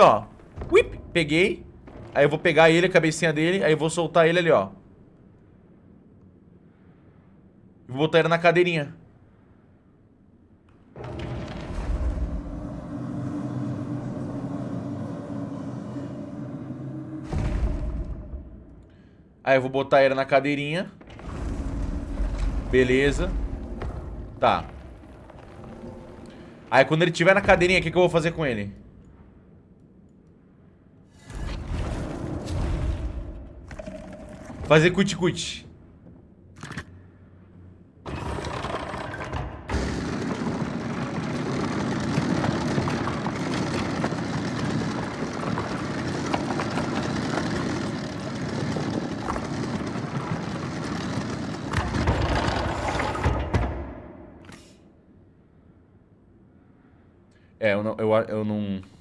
ó. Whip, peguei. Aí eu vou pegar ele, a cabecinha dele. Aí eu vou soltar ele ali, ó. Vou botar ele na cadeirinha. Aí eu vou botar ele na cadeirinha. Beleza. Tá. Aí quando ele tiver na cadeirinha, o que, que eu vou fazer com ele? Fazer cuti-cuti. É, eu não, eu, eu não...